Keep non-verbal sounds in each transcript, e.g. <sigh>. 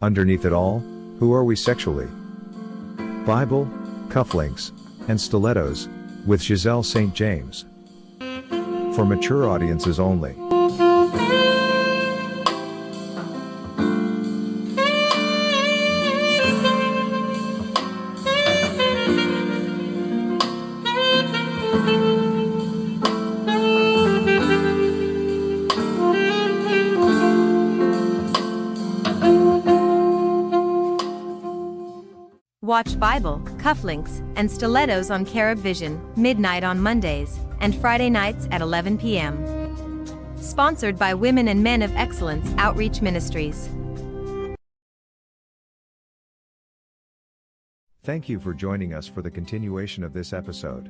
Underneath it all, who are we sexually? Bible, cufflinks, and stilettos, with Giselle St. James. For mature audiences only. Watch Bible, cufflinks, and stilettos on Carib Vision, midnight on Mondays, and Friday nights at 11 p.m. Sponsored by Women and Men of Excellence Outreach Ministries. Thank you for joining us for the continuation of this episode.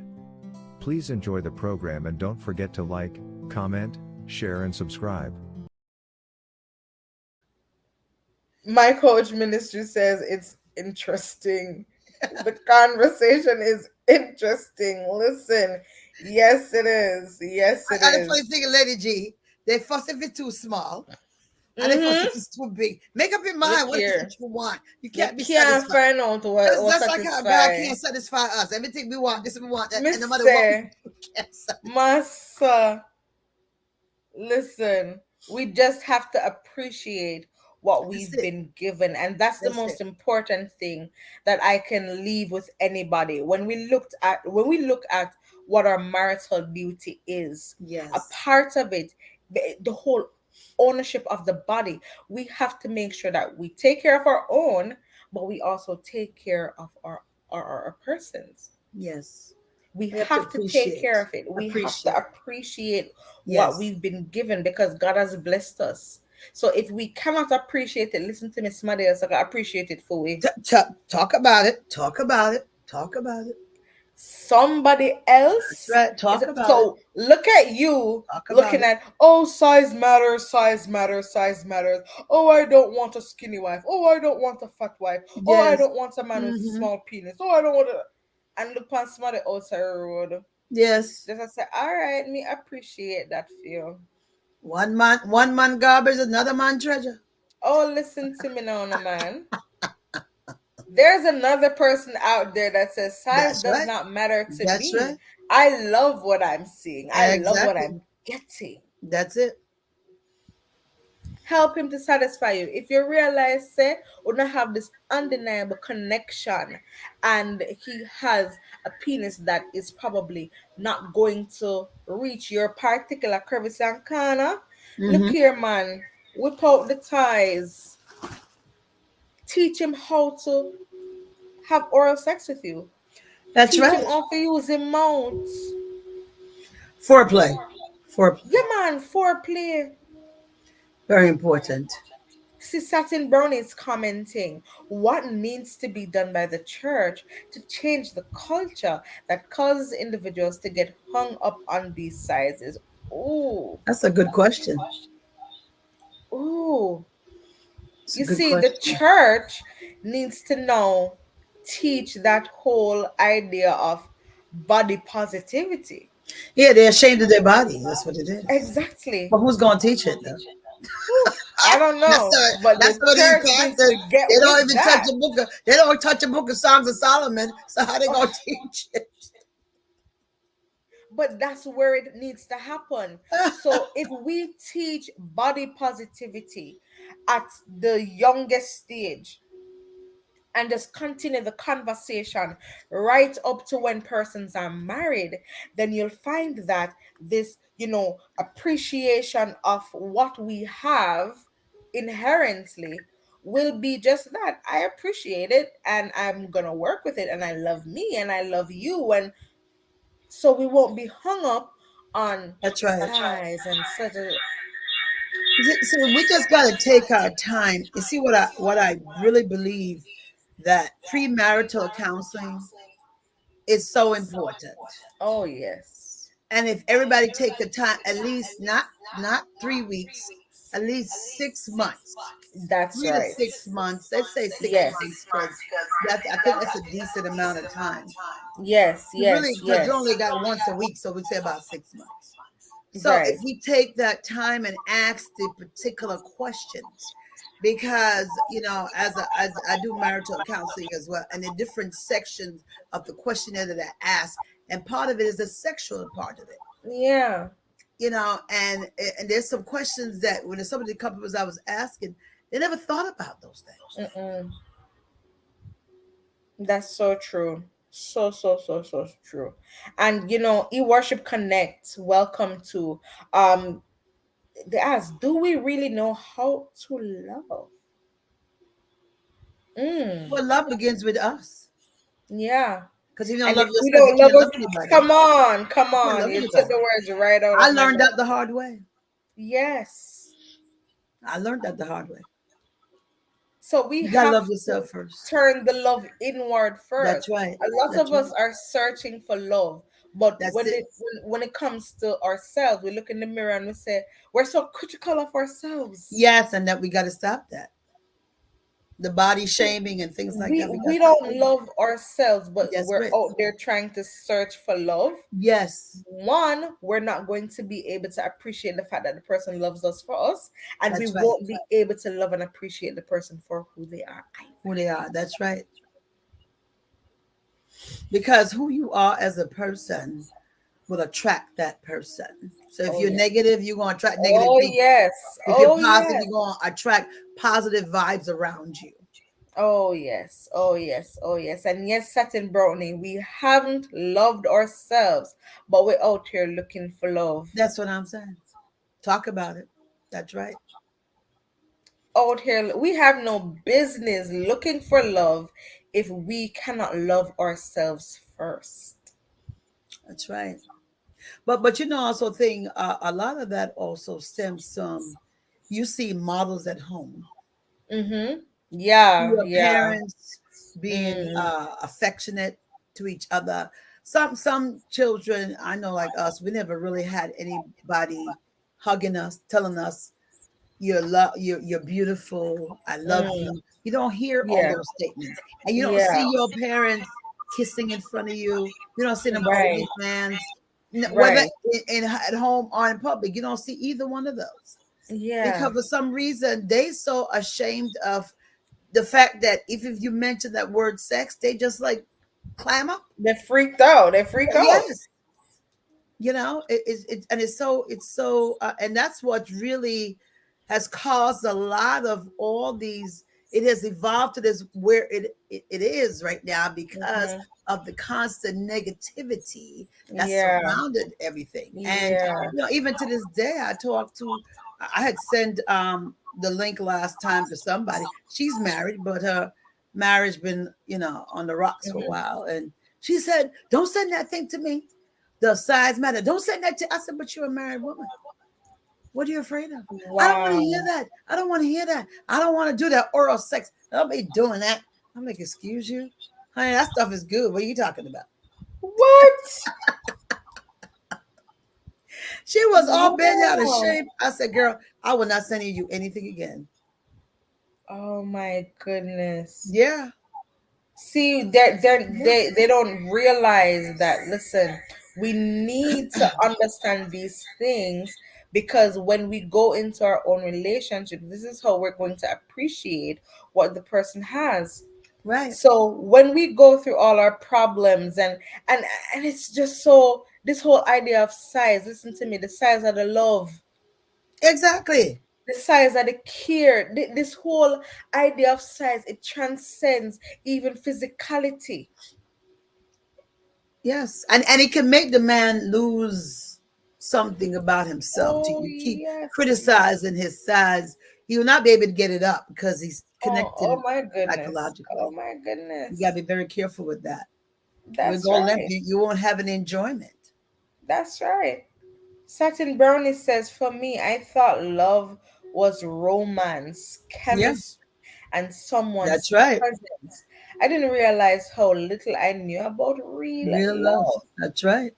Please enjoy the program and don't forget to like, comment, share, and subscribe. My coach ministry says it's interesting. the conversation is interesting. Listen, yes, it is. Yes, it I, is. I thing, Lady G, they fuss if it's too small. And Mhm. if it's too big. Make up your mind Look what is here. it you want. You You can't be can't satisfied. find out what, what that's like how God can't satisfy us. Everything we want, this we want, that, and no matter what we we can't satisfy. Massa, listen, we just have to appreciate what we've it. been given, and that's the most it. important thing that I can leave with anybody. When we looked at when we look at what our marital duty is, Yes. a part of it, the, the whole ownership of the body, we have to make sure that we take care of our own, but we also take care of our our, our persons. Yes. We, We have have, to to, take care of it. We Appreciate. have to appreciate Yes. what we've been given because God has blessed us. So if we cannot appreciate it, listen to Miss Somebody else. I can appreciate it for we. Talk about it. Talk about it. Talk about it. Somebody else. Right. Talk about so look at you looking it. at oh size matters, size matters, size matters. Oh, I don't want a skinny wife. Oh, I don't want a fat wife. Oh, I don't want a man with Mhm. small penis. Oh, I don't want to and look on somebody outside the road. Yes. Just I say, all right, me appreciate that feel. One man, one man garbage, another man treasure. Oh, listen to me now, no man. There's another person out there that says size That's does right. not matter to That's me. right. I love what I'm seeing. I love what I'm getting. That's it. Help him to satisfy you. If you realize, say, we don't have this undeniable connection, and he has a penis that is probably not going to reach your particular crevice and corner. Look Mhm. here, man. Whip out the ties. Teach him how to have oral sex with you. That's Teach right. him how to use mouth. Foreplay. Foreplay. Yeah, man. Foreplay. Very important. See, Satin Brown is commenting what needs to be done by the church to change the culture that causes individuals to get hung up on these sizes. Ooh, That's a good question. ooh. It's You see, the church needs to now teach that whole idea of body positivity. Yeah, they're ashamed of their body. That's what it is. Exactly. But who's going to teach it? Though? I don't know, That's the- but that's the what these church pastors- needs to get They don't even that. touch a book. Of, they don't touch a book of Songs of Solomon. So how they going <laughs> to teach it? but that's where it needs to happen. So <laughs> if we teach body positivity at the youngest stage and just continue the conversation right up to when persons are married, then you'll find that this, you know, appreciation of what we have inherently will be just that. I appreciate it and I'm gonna work with it and I love me and I love you and so we won't be hung up on That's right. size and such a So we just got to take our time. You see what I what I really believe that premarital counseling is so important. oh yes. And if everybody take the time, at least not not three weeks, at least six months, That's three right. to six months. Let's say six Yes. months because that's I think that's a decent amount of time. Yes, You yes, really, yes. you only got once a week, so we say about six months. So Right. if we take that time and ask the particular questions because you know as, a, as I do marital counseling as well, and the different sections of the questionnaire that I ask, and part of it is the sexual part of it. Yeah. You know, and and there's some questions that when some of the couples I was asking, they never thought about those things. Mm-mm. That's so true. So so so so true. And you know, e worship connect. Welcome to um they ask, do we really know how to love? Mm, Well, love begins with us yeah. Because if you don't And love yourself, we you don't can't love love us, anybody. come on, come on. You took the words right out. I learned that the hard way. Yes. I learned that the hard way. So we You gotta have love to yourself first. turn the love inward first. That's right. a lot That's of us are searching for love but That's when it. it when, when it comes to ourselves we look in the mirror and we say we're so critical of ourselves Yes, and that we got to stop that. The body shaming and things like we, that. we don't love ourselves but Yes, we're right. out there trying to search for love. Yes, one we're not going to be able to appreciate the fact that the person loves us for us and we right. won't be able to love and appreciate the person for who they are who they are. That's right. Because who you are as a person will attract that person. So if Oh, you're yeah. negative, you're going to attract negative oh people. yes If oh you're positive, yes. you're going to attract positive vibes around you. Oh yes, oh yes, oh yes. And yes, Satin Brownie, we haven't loved ourselves, but we're out here looking for love. That's what I'm saying. Talk about it. That's right. Out here, we have no business looking for love if we cannot love ourselves first. That's right. But but you know also thing uh, a lot of that also stems from you see models at home. Mm-hmm. Yeah, Your yeah. parents being Mm. uh, affectionate to each other. Some some children I know like us, we never really had anybody hugging us, telling us you're love you're you're beautiful, I love Mm. you. You don't hear Yeah. all those statements. And you don't Yeah. see your parents kissing in front of you. You don't see them Right. holding hands. No, Whether in, in at home or in public, you don't see either one of those Yeah. because for some reason they so ashamed of the fact that if, if you mention that word sex, they just like clam up. They freaked out. They freak out. Yes. You know, it, it, it and it's so it's so uh, and that's what really has caused a lot of all these. It has evolved to this where it it, it is right now because Mhm. of the constant negativity that Yeah. surrounded everything. And Yeah. you know, even to this day, I talked to, I had sent um the link last time to somebody. She's married, but her marriage been, you know, on the rocks for a Mhm. while. And she said, Don't send that thing to me. The size matter. Don't send that to I said, but you're a married woman. What are you afraid of? I don't want to hear that. I don't want to hear that. I don't want to do that oral sex. I'll be doing that. I'm like, excuse you? Honey, that stuff is good. What are you talking about? What? <laughs> She was all bent out of shape. I said, girl, I will not send you anything again. Oh my goodness. Yeah. See, they're, they they don't realize that. Listen, we need to understand these things because when we go into our own relationship, this is how we're going to appreciate what the person has. Right. So when we go through all our problems and and and it's just so this whole idea of size. Listen to me, the size of the love Exactly. the size of the care this whole idea of size it transcends even physicality Yes. And and it can make the man lose something about himself. to Oh, you keep yes. criticizing his size. He will not be able to get it up because he's oh, oh connected. oh my goodness psychologically. oh my goodness You gotta be very careful with that. that's right you, won't have an enjoyment. that's right satin brownie says for me i thought love was romance chemistry and someone's That's right. presence i didn't realize how little i knew about real, Real love. love. That's right.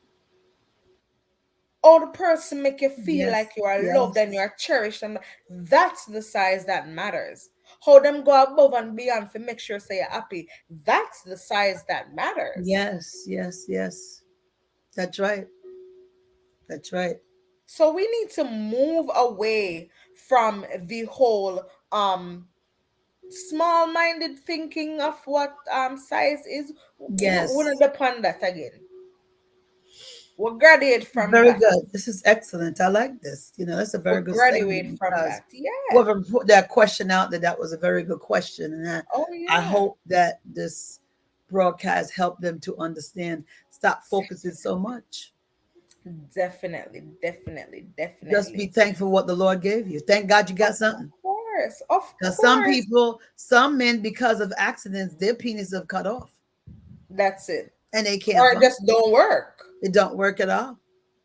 Or the person make you feel Yes, like you are yes. loved and you are cherished and that's the size that matters how them go above and beyond to make sure say you're happy that's the size that matters Yes, yes, yes. That's right. That's right. so we need to move away from the whole um small-minded thinking of what um size is. Yes. We'll end upon that again. We'll graduate from very that. good. This is excellent. I like this. You know, that's a very We'll good graduate from that. Yeah. Whoever put that question out there, that was a very good question, and I, oh yeah. I hope that this broadcast helped them to understand. Stop focusing so much. Definitely, definitely, definitely. Just be thankful what the Lord gave you. Thank God you got something. Of course, of course. some people, some men, because of accidents, their penis have cut off, That's it. and they can't. Or it just don't work. It don't work at all.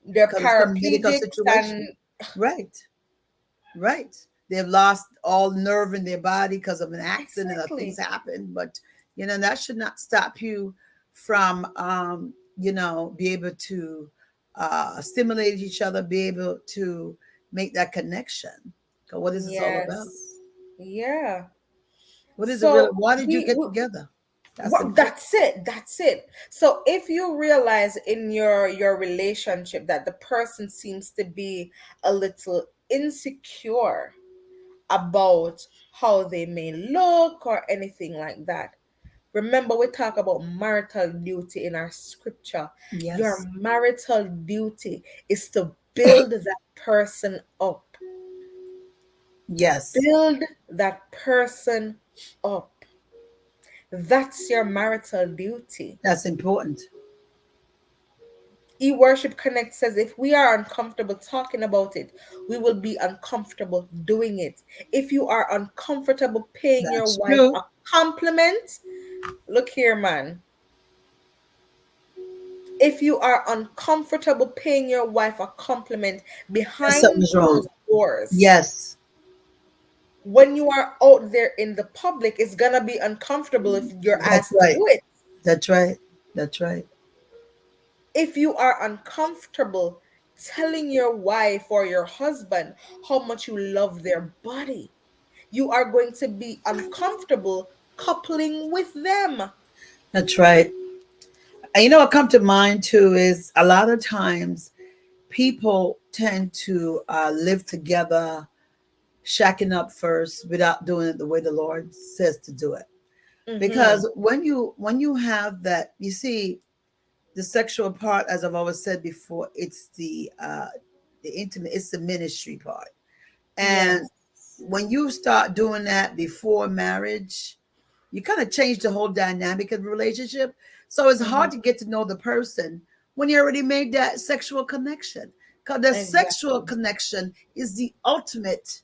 They're Because of medical paraplegics situation. and Right. Right. They've lost all nerve in their body because of an accident Exactly. or things happen. But you know, that should not stop you from um, you know, be able to uh stimulate each other, be able to make that connection. what is this all about? Yeah. What is So it really? Why did you get we- together? That's Well, that's it. That's it. So if you realize in your your relationship that the person seems to be a little insecure about how they may look or anything like that, remember we talk about marital duty in our scripture. yes. Your marital duty is to build <coughs> that person up. yes. Build that person up. That's your marital duty. That's important. E Worship Connect says if we are uncomfortable talking about it, we will be uncomfortable doing it. If you are uncomfortable paying That's your wife true. a compliment, look here, man. If you are uncomfortable paying your wife a compliment behind doors, Yes. When you are out there in the public, it's gonna be uncomfortable if you're That's asked right. to do it. That's right. That's right. if you are uncomfortable telling your wife or your husband how much you love their body, you are going to be uncomfortable coupling with them. That's right. And you know what come to mind too is a lot of times people tend to uh, live together, shacking up first without doing it the way the Lord says to do it. Mhm. Because when you when you have that, you see, the sexual part, as I've always said before, it's the uh, the intimate, it's the ministry part, and when you start doing that before marriage, you kind of change the whole dynamic of the relationship. So it's hard Mm-hmm. to get to know the person when you already made that sexual connection. Because the sexual connection is the ultimate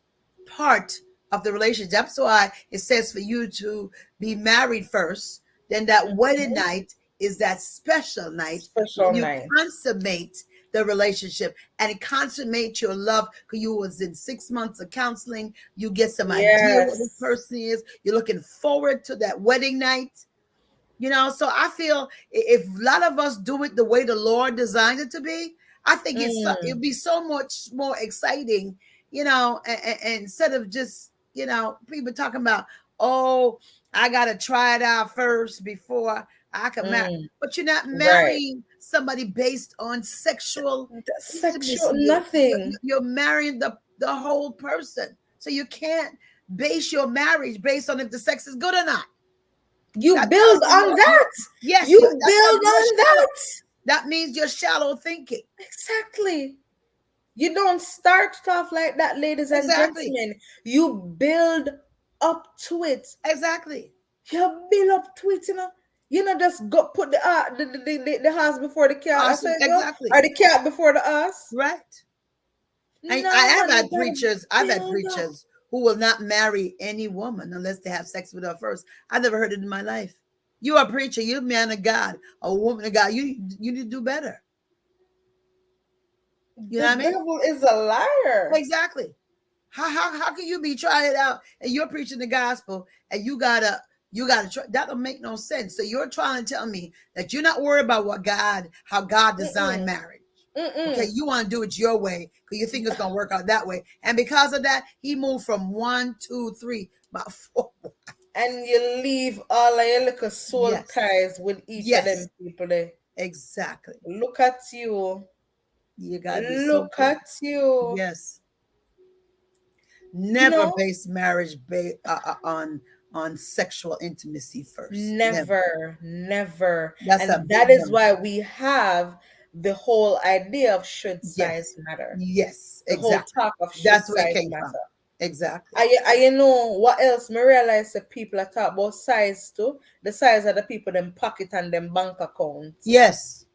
part of the relationship. That's why it says for you to be married first, then that wedding night is that special night special you night. consummate the relationship and it consummates your love. Because you was in six months of counseling. You get some idea what this person is. You're looking forward to that wedding night. You know so i feel if a lot of us do it the way the lord designed it to be i think it's Mm. it'd be so much more exciting you know and, and instead of just you know people talking about oh i gotta try it out first before i can marry Mm. but you're not Right. marrying somebody based on sexual Sexual nothing. You're marrying the, the whole person. So you can't base your marriage based on if the sex is good or not. You That- build on that. Yes, You build on that. That means you're shallow thinking. Exactly. You don't start stuff like that, ladies and Exactly. gentlemen. You build up to it. Exactly. You build up to it, you know. You know, just go put the uh, the, the, the, the horse before the cat. I Awesome. Exactly. Or the cat before the ass. Right. I, No, I have had preachers, I've had preachers who will not marry any woman unless they have sex with her first. I never heard it in my life. You are a preacher, you're a man of God, a woman of God. You you need to do better. You know the what I mean? devil is a liar. Exactly. How, how how can you be trying it out and you're preaching the gospel and you gotta you gotta try that don't make no sense. So you're trying to tell me that you're not worried about what God, how God designed Mm-mm. marriage. Mm-mm. Okay, you want to do it your way because you think it's gonna work out that way. And because of that, he moved from one, two, three, about <laughs> four. And you leave all of your little soul Yes. ties with each Yes. of them people there. Exactly. Look at you. You gotta be so Look at you. Yes. Never know? base marriage ba- uh, uh, on on sexual intimacy first. Never, never. That's a and that is one. why we have the whole idea of should Yes. size matter. Yes, The exactly. whole talk of should That's where it size came matter. from. Exactly. I, I you know what else? Me realize that people are talk about size too. The size of the people them pocket and them bank account. yes.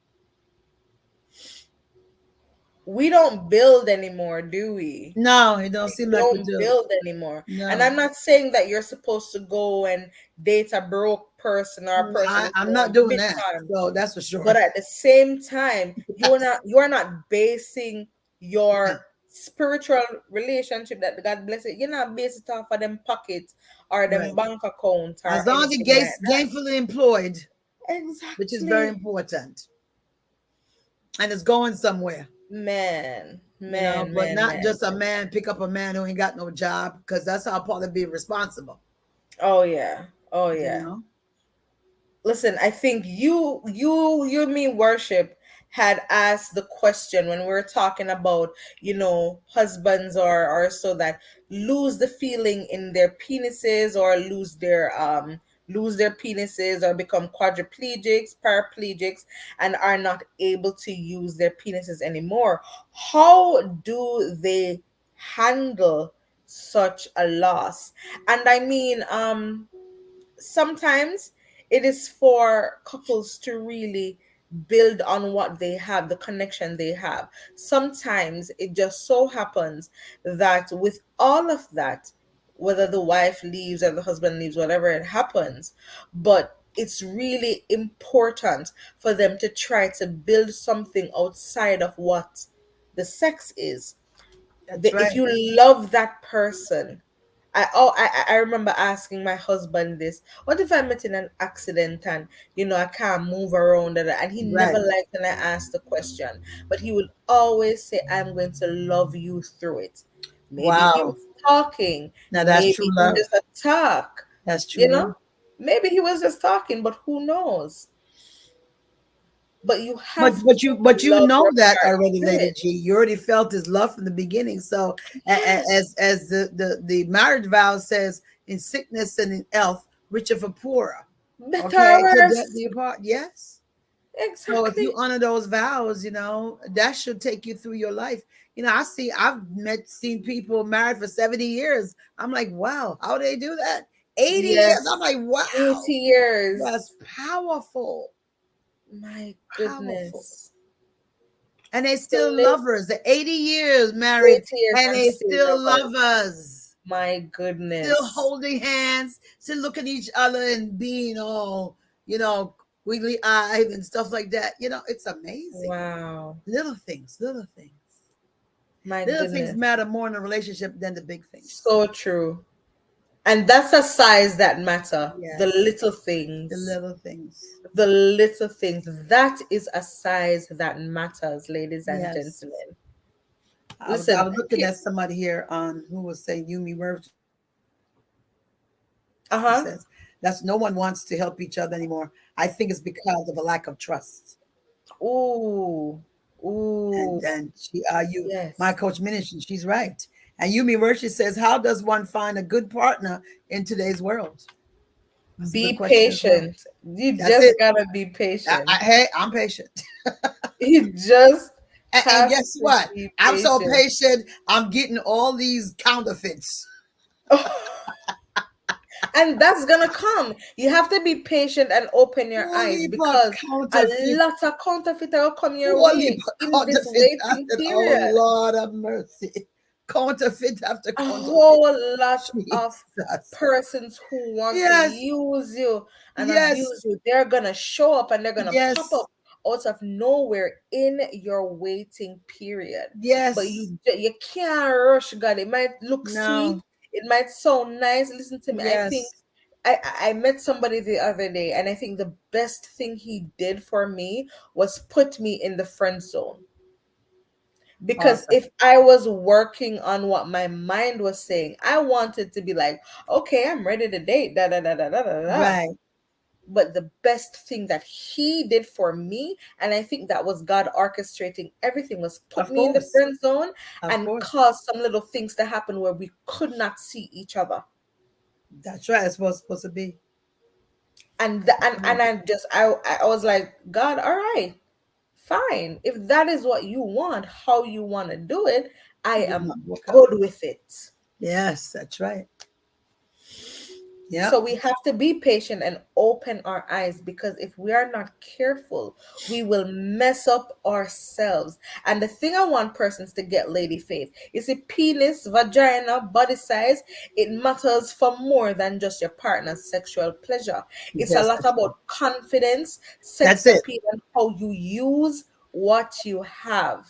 We don't build anymore, do we? No, it don't We seem like we don't do. build anymore. No. And I'm not saying that you're supposed to go and date a broke person or a mm, person. I, I'm not doing that. time. So that's for sure. But at the same time, you're not you're not basing your spiritual relationship that God bless it. You're not based it off of them pockets or them Right. bank account or as long as you're gain- like gainfully employed, exactly which is very important, and it's going somewhere. Man, you man, know, but man, not man. just a man pick up a man who ain't got no job because that's how part of being responsible. oh yeah, oh you yeah. know? listen i think you you you me worship had asked the question when we were talking about you know husbands or or so that lose the feeling in their penises or lose their um lose their penises or become quadriplegics paraplegics and are not able to use their penises anymore how do they handle such a loss and i mean um sometimes it is for couples to really build on what they have, the connection they have. Sometimes it just so happens that with all of that, whether the wife leaves or the husband leaves, whatever it happens, but it's really important for them to try to build something outside of what the sex is. The- right. If you love that person, I oh I, I remember asking my husband this. What if I met in an accident and you know I can't move around and, and he never liked when I asked the question, but he would always say, "I'm going to love you through it." Maybe he Wow. Talking. now that's maybe true love. just a talk. That's true. You know, love. maybe he was just talking, but who knows? But you have But but you but you know that already, Lady G. You already felt his love from the beginning. So a- a- Yes. as as the the the marriage vow says, in sickness and in health, richer for poorer. better Okay, worse. death do you part. Yes. Exactly. So if you honor those vows, you know, that should take you through your life. You know, I see I've met seen people married for 70 years. I'm like, wow, how do they do that? 80 Yes. years. I'm like, wow. 80 years. That's powerful. My Powerful. goodness. And they still live- lovers. The 80 years married 80 years and they still lovers. My goodness. Still holding hands, still looking at each other and being all, you know, wiggly eyes and stuff like that. You know, it's amazing. Wow. Little things, little things. My Little goodness. things matter more in a relationship than the big things. So true. And that's a size that matter. Yes. The little things. The little things. the little things. That is a size that matters, ladies and Yes. gentlemen. I was, Listen, I was looking at somebody here on who was saying Yumi Murphy Uh-huh. says that's no one wants to help each other anymore. I think it's because of a lack of trust. Ooh. Ooh. And then she uh you yes. my coach mentioned she's right. And Yumi Murphy says, How does one find a good partner in today's world? That's be as well. patient. You That's just it. gotta be patient. I- hey, I'm patient. <laughs> you just And, and guess what? I'm so patient. patient. I'm getting all these counterfeits. <laughs> and that's gonna come. You have to be patient and open your All eyes because a lot of counterfeiter will come your all way in this waiting period. Oh Lord of mercy. Counterfeit after a counterfeit. whole lot of persons who want Yes. to use you and Yes. abuse you, they're gonna show up and they're gonna Yes. pop up out of nowhere in your waiting period. Yes. But you you can't rush God. It might look No. sweet, it might sound nice. Listen to me. I think I, I met somebody the other day, and I think the best thing he did for me was put me in the friend zone. Because Awesome. if I was working on what my mind was saying, I wanted to be like, okay, I'm ready to date. Da da da da da da. da. right. But the best thing that he did for me, and I think that was God orchestrating everything, was put Of me in the friend zone Of and course. cause some little things to happen where we could not see each other. That's right. It's what's supposed to be. And the, and and I just I I was like, God, all right, fine. If that is what you want, how you want to do it, I am might work out. good with it. Yes, that's right. Yeah. So we have to be patient and open our eyes because if we are not careful, we will mess up ourselves. And the thing I want persons to get, Lady Faith, is a penis, vagina, body size, it matters for more than just your partner's sexual pleasure. It's Yes, a lot about confidence, sex That's it. appeal, and how you use what you have.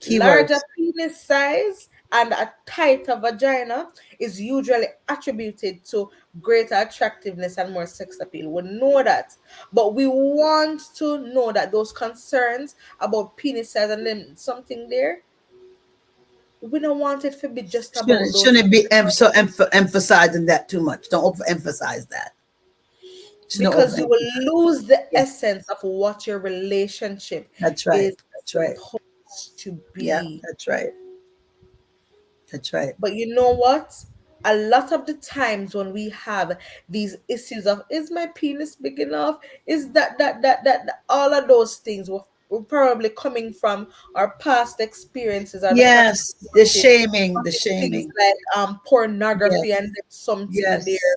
Keywords. Larger penis size and a tighter vagina is usually attributed to greater attractiveness and more sex appeal. We know that, but we want to know that those concerns about penis size and then something there, we don't want it to be just about Shouldn't, shouldn't be em- so emph- emphasizing that too much. Don't overemphasize that. Shouldn't because you will lose the Yeah. essence of what your relationship That's right. is That's right. supposed to be. Yeah, that's right. That's right. But you know what? A lot of the times when we have these issues of is my penis big enough? Is that that that that, that- all of those things were, were probably coming from our past experiences. and the Yes, past the shaming, the shaming. like um pornography and something Yes. there.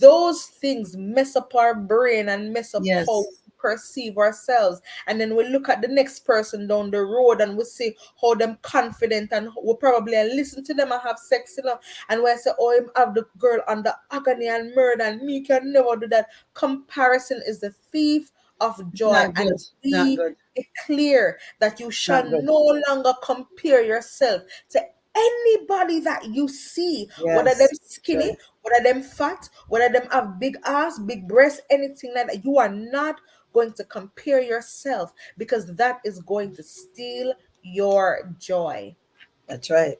Those things mess up our brain and mess up Yes. how perceive ourselves. And then we look at the next person down the road and we see how them confident and we probably listen to them and have sex, you know. And we say, Oh, him have the girl under agony and murder, and me can never do that. Comparison is the thief of joy. And be clear that you shall no longer compare yourself to anybody that you see, whether them Yes, skinny, right. whether them fat, whether them have big ass, big breasts, anything like that. You are not going to compare yourself because that is going to steal your joy. That's right.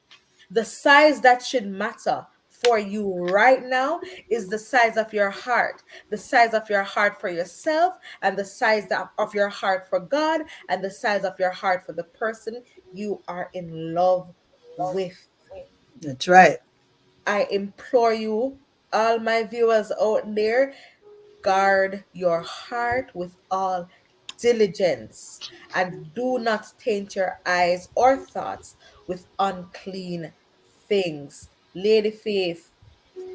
The size that should matter for you right now is the size of your heart, the size of your heart for yourself, and the size of your heart for God, and the size of your heart for the person you are in love with. That's right. I implore you, all my viewers out there, guard your heart with all diligence and do not taint your eyes or thoughts with unclean things. Lady Faith,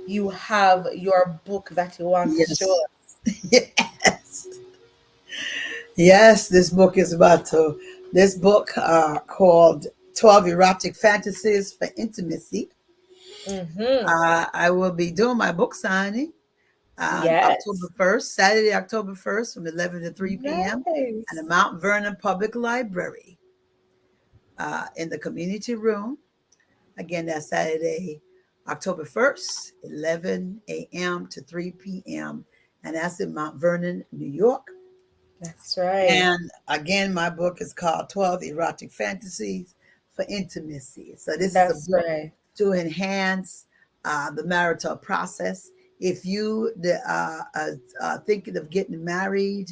you have your book that you want Yes. to show us. <laughs> yes. Yes, this book is about to this book uh called 12 erotic fantasies for intimacy. Mhm. Uh, I will be doing my book signing uh, Yes. October 1st, Saturday, October 1st from 11 to 3 p.m. At the Mount Vernon Public Library uh, in the community room. Again, that's Saturday, October 1st, 11 a.m. to 3 p.m. And that's in Mount Vernon, New York. That's right. And again, my book is called 12 Erotic Fantasies for Intimacy. So this is a book right. to enhance uh, the marital process. If you the, uh, uh, uh, thinking of getting married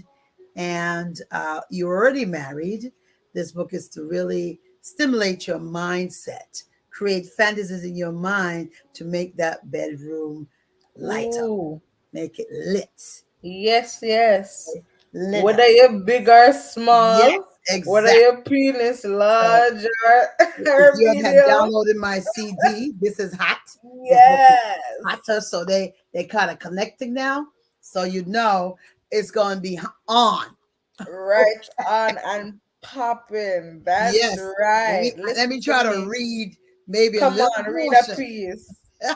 and uh, you're already married, this book is to really stimulate your mindset, create fantasies in your mind to make that bedroom light up, Ooh. make it lit. Yes, yes. lit Whether up. you're big or small, Yes, exactly. your penis large or, or If you have downloaded my CD, this is hot. Yes. hotter, so they they kind of connecting now. So you know it's going to be on. Right on and popping. That's Yes. Let right. me, let me try to read maybe a Come little on, read portion. a piece. <laughs>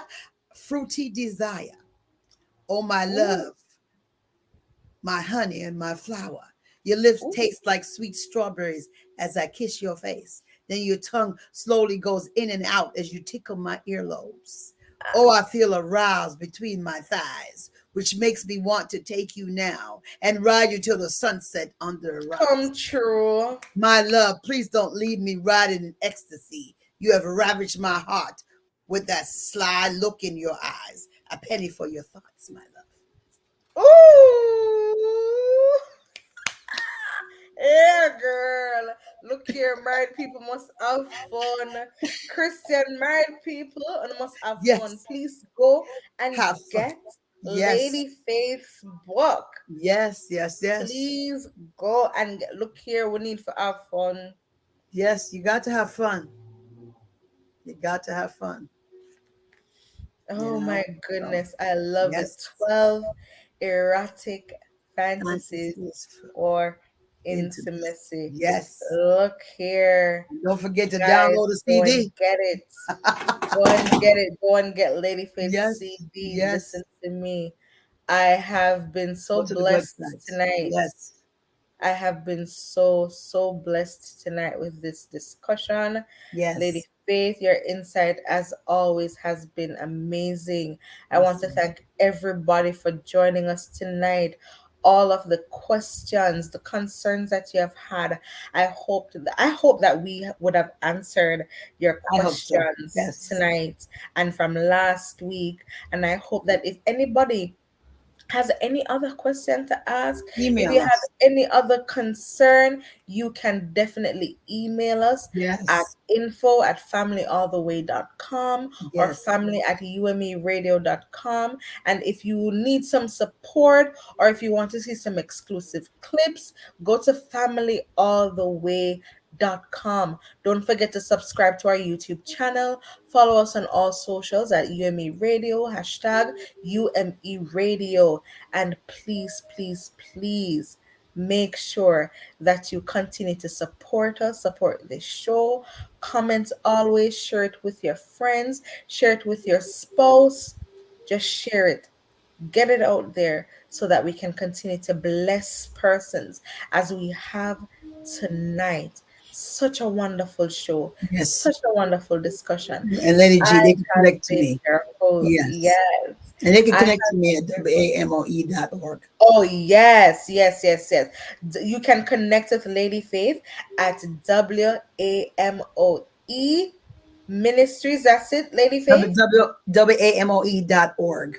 Fruity desire, oh my love, my honey and my flower. Your lips Ooh. taste like sweet strawberries as I kiss your face. Then your tongue slowly goes in and out as you tickle my earlobes. Ah. Oh, I feel aroused between my thighs, which makes me want to take you now and ride you till the sunset under a rock. Come true. My love, please don't leave me riding in ecstasy. You have ravaged my heart with that sly look in your eyes. A penny for your thoughts, my love. Here, girl. Look here, married people must have fun. Christian married people and must have Yes. fun. Please go and Have fun. get Yes. Lady Faith's book. Yes, yes, yes. Please go and get, look here. We need to have fun. Yes, you got to have fun. You got to have fun. Oh Yeah. my goodness, I love Yes. it. 12 erotic fantasies Fantasies. or Intimacy. Yes. Look here. Don't forget to Guys, download the CD. get it. <laughs> Go and get it. Go and get Lady Faith Yes, CD. yes. Listen to me. I have been so to blessed tonight. Yes. I have been so, so blessed tonight with this discussion. Yes. Lady Faith, your insight, as always, has been amazing. I want to thank everybody for joining us tonight. All of the questions, the concerns that you have had, I hope that I hope that we would have answered your hope so. questions Yes. tonight and from last week. And I hope that if anybody has any other question to ask, Email if you us. have any other concern, you can definitely email us yes. at info at familyalltheway.com or family at umeradio.com. And if you need some support or if you want to see some exclusive clips, go to familyalltheway.com. Don't forget to subscribe to our YouTube channel. Follow us on all socials at UME Radio, hashtag UME Radio. And please, please, please make sure that you continue to support us, support the show. Comment always, share it with your friends, share it with your spouse. Just share it. Get it out there so that we can continue to bless persons as we have tonight. Such a wonderful show, Yes. such a wonderful discussion. And Lady G, I they can connect to me. Yes. yes. And they can connect to me at wamoe.org. Oh yes, yes, yes, yes. You can connect with Lady Faith at W A M O E Ministries. That's it, Lady Faith wamoe.org.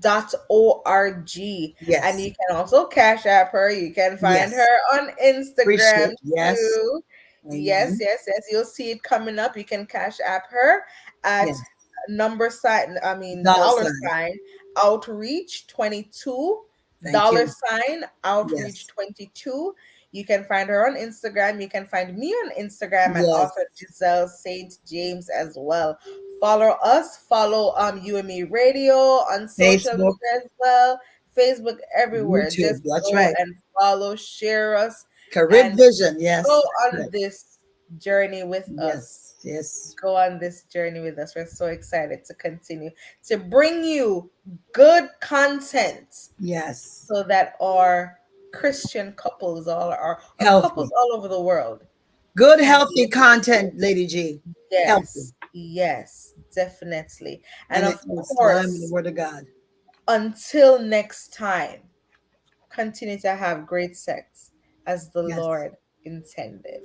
dot O R G. dot Yes. And you can also cash app her. You can find Yes. her on Instagram. Yes. too. Yes, Amen. yes, yes. You'll see it coming up. You can cash app her at Yes. number sign. I mean Dollar dollar, sign. sign. outreach twenty two Thank dollar you. sign outreach Yes. 22 you can find her on instagram you can find me on instagram at Yes. author giselle st james as well follow us follow um ume radio on social Facebook. media as well facebook everywhere YouTube, just that's go right. and follow share us Carib And Vision. Yes. go on this journey with us Yes. Yes. go on this journey with us. We're so excited to continue to bring you good content Yes. so that our Christian couples, all our, our couples all over the world. Good, healthy content, Lady G. Yes, Healthy. yes, definitely. And, And, of course, the Word of God. until next time, continue to have great sex as the Yes. Lord intended.